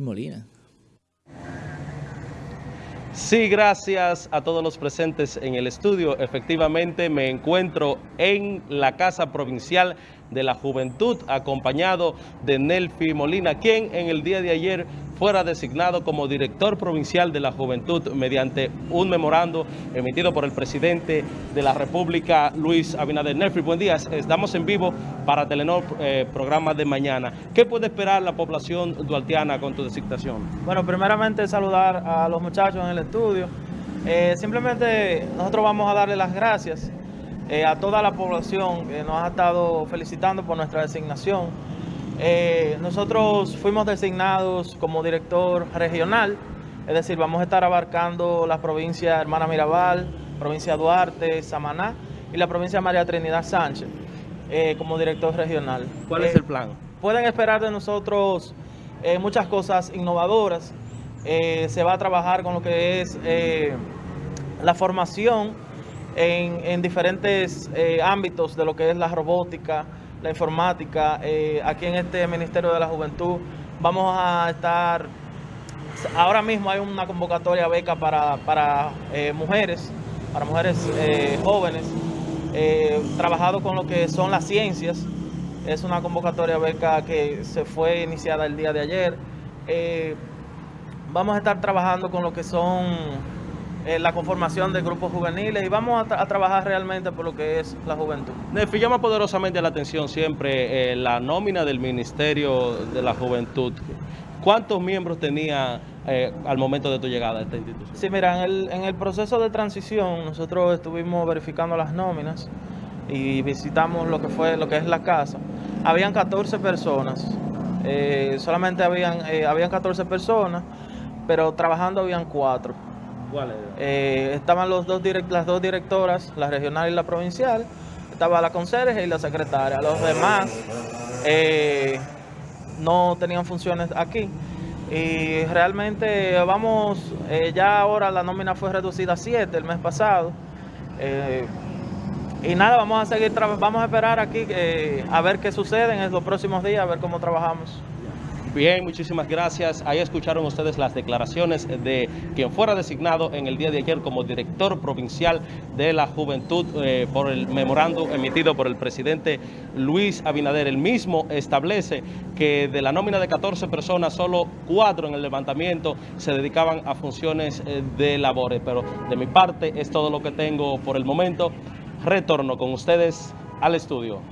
Molina. Sí, gracias a todos los presentes en el estudio. Efectivamente, me encuentro en la Casa Provincial de la Juventud, acompañado de Nelfi Molina, quien en el día de ayer fuera designado como director provincial de la Juventud mediante un memorando emitido por el presidente de la República, Luis Abinader. Nelfi, buen día. Estamos en vivo para Telenor, eh, programa de mañana. ¿Qué puede esperar la población dualtiana con tu designación? Bueno, primeramente saludar a los muchachos en el estudio. Eh, simplemente nosotros vamos a darle las gracias eh, a toda la población que nos ha estado felicitando por nuestra designación. Eh, nosotros fuimos designados como director regional, es decir, vamos a estar abarcando la provincia Hermana Mirabal, provincia Duarte, Samaná y la provincia María Trinidad Sánchez eh, como director regional. ¿Cuál es el plan? Pueden esperar de nosotros muchas cosas innovadoras. se va a trabajar con lo que es la formación en, diferentes eh, ámbitos de lo que es la robótica, la informática. Eh, aquí en este Ministerio de la Juventud vamos a estar, ahora mismo hay una convocatoria beca para, para eh, mujeres, para mujeres jóvenes, trabajado con lo que son las ciencias. Es una convocatoria beca que se fue iniciada el día de ayer. vamos a estar trabajando con lo que son eh, la conformación de grupos juveniles y vamos a, trabajar realmente por lo que es la juventud. Nefi, llama poderosamente la atención siempre eh, la nómina del Ministerio de la Juventud. ¿Cuántos miembros tenía eh, al momento de tu llegada a esta institución? Sí, mira, en el, en el proceso de transición nosotros estuvimos verificando las nóminas y visitamos lo que fue lo que es la casa. Habían 14 personas, solamente habían, habían 14 personas, pero trabajando habían 4. Eh, estaban los dos las dos directoras, la regional y la provincial. Estaba la conserje y la secretaria. Los demás eh, no tenían funciones aquí. Y realmente vamos, eh, ya ahora la nómina fue reducida a 7 el mes pasado. y nada, vamos a seguir, vamos a esperar aquí a ver qué sucede en los próximos días, a ver cómo trabajamos. Bien, muchísimas gracias. Ahí escucharon ustedes las declaraciones de quien fuera designado en el día de ayer como director provincial de la juventud eh, por el memorando emitido por el presidente Luis Abinader. El mismo establece que de la nómina de 14 personas, solo cuatro en el levantamiento se dedicaban a funciones eh, de labores. Pero de mi parte es todo lo que tengo por el momento. Retorno con ustedes al estudio.